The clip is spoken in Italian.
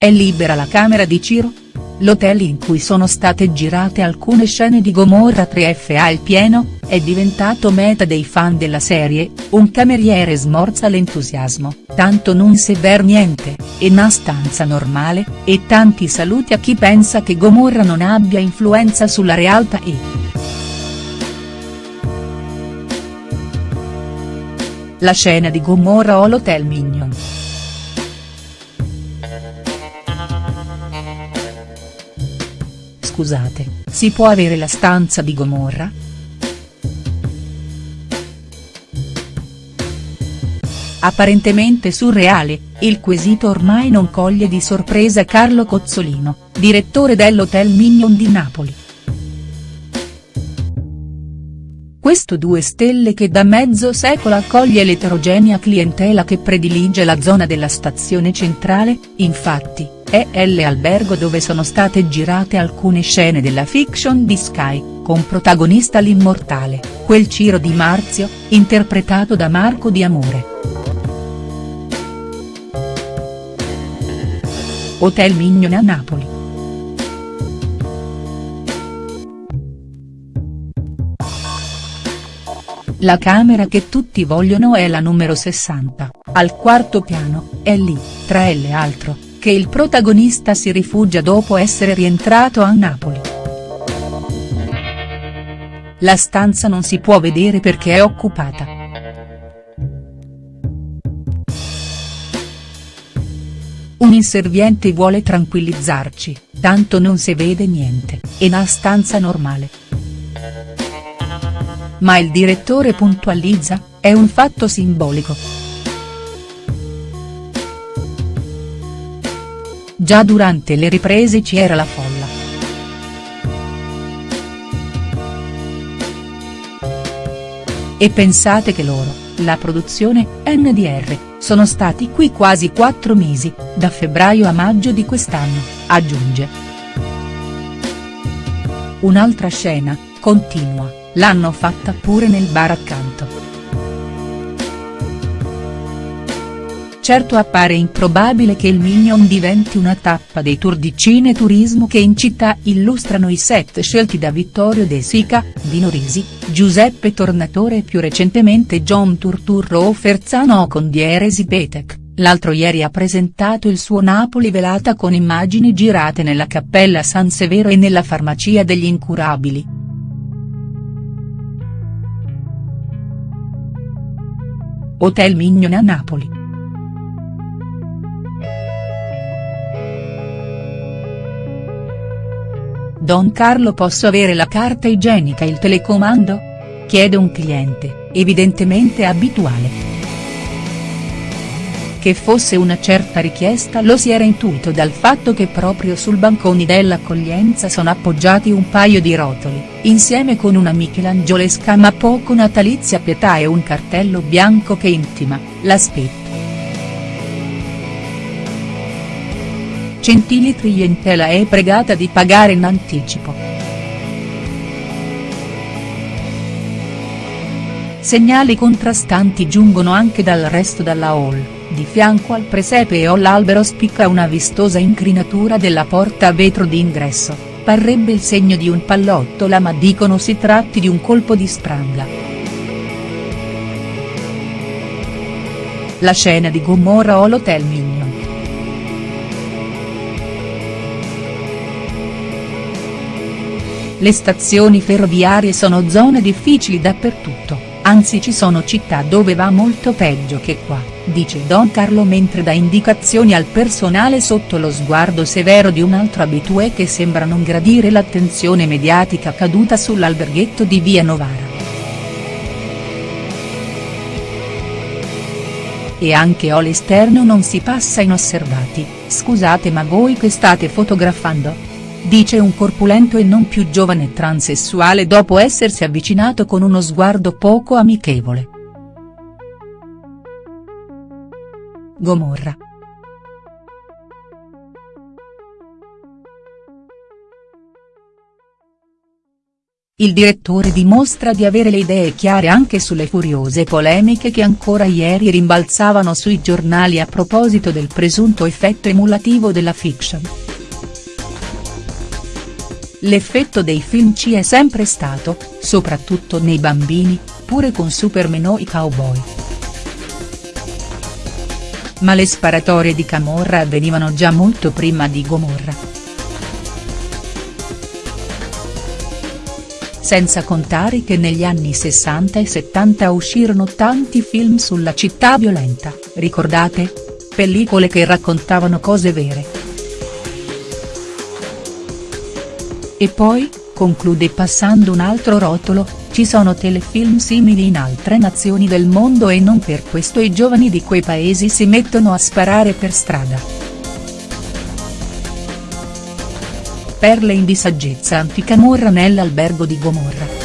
È libera la camera di Ciro? L'hotel in cui sono state girate alcune scene di Gomorra 3F al pieno, è diventato meta dei fan della serie, un cameriere smorza l'entusiasmo, tanto non se ver niente, è una stanza normale, e tanti saluti a chi pensa che Gomorra non abbia influenza sulla realtà e. La scena di Gomorra o l'Hotel Mignon. Scusate, si può avere la stanza di Gomorra?. Apparentemente surreale, il quesito ormai non coglie di sorpresa Carlo Cozzolino, direttore dell'Hotel Mignon di Napoli. Questo due stelle che da mezzo secolo accoglie l'eterogenea clientela che predilige la zona della stazione centrale, infatti, è l'albergo dove sono state girate alcune scene della fiction di Sky, con protagonista l'immortale, quel Ciro Di Marzio, interpretato da Marco Di Amore. Hotel Mignon a Napoli. La camera che tutti vogliono è la numero 60, al quarto piano, è lì, tra le altro, che il protagonista si rifugia dopo essere rientrato a Napoli. La stanza non si può vedere perché è occupata. Un inserviente vuole tranquillizzarci, tanto non si vede niente, è una stanza normale. Ma il direttore puntualizza, è un fatto simbolico. Già durante le riprese ci era la folla. E pensate che loro, la produzione, NDR, sono stati qui quasi quattro mesi, da febbraio a maggio di quest'anno, aggiunge. Un'altra scena, continua, l'hanno fatta pure nel bar accanto. Certo appare improbabile che il Mignon diventi una tappa dei tour di cineturismo che in città illustrano i set scelti da Vittorio De Sica, Dino Risi, Giuseppe Tornatore e più recentemente John Turturro o Ferzano con Dieresi Petek, l'altro ieri ha presentato il suo Napoli velata con immagini girate nella Cappella San Severo e nella Farmacia degli Incurabili. Hotel Mignon a Napoli. Don Carlo posso avere la carta igienica e il telecomando? Chiede un cliente, evidentemente abituale. Che fosse una certa richiesta lo si era intuito dal fatto che proprio sul bancone dell'accoglienza sono appoggiati un paio di rotoli, insieme con una michelangiolesca ma poco natalizia pietà e un cartello bianco che intima, l'aspetto Gentili clientela è pregata di pagare in anticipo. Segnali contrastanti giungono anche dal resto della hall, di fianco al presepe e l'albero spicca una vistosa incrinatura della porta a vetro di ingresso, parrebbe il segno di un pallottola ma dicono si tratti di un colpo di spranga. La scena di Gomorra o l'Hotel Le stazioni ferroviarie sono zone difficili dappertutto, anzi ci sono città dove va molto peggio che qua, dice Don Carlo mentre dà indicazioni al personale sotto lo sguardo severo di un altro abitué che sembra non gradire l'attenzione mediatica caduta sull'alberghetto di via Novara. E anche all'esterno non si passa inosservati, scusate ma voi che state fotografando?. Dice un corpulento e non più giovane transessuale dopo essersi avvicinato con uno sguardo poco amichevole. Gomorra. Il direttore dimostra di avere le idee chiare anche sulle furiose polemiche che ancora ieri rimbalzavano sui giornali a proposito del presunto effetto emulativo della fiction. L'effetto dei film ci è sempre stato, soprattutto nei bambini, pure con Superman o i cowboy. Ma le sparatorie di Camorra avvenivano già molto prima di Gomorra. senza contare che negli anni 60 e 70 uscirono tanti film sulla città violenta, ricordate? Pellicole che raccontavano cose vere. E poi, conclude passando un altro rotolo, ci sono telefilm simili in altre nazioni del mondo e non per questo i giovani di quei paesi si mettono a sparare per strada. Perle in di saggezza antica morra nell'albergo di Gomorra.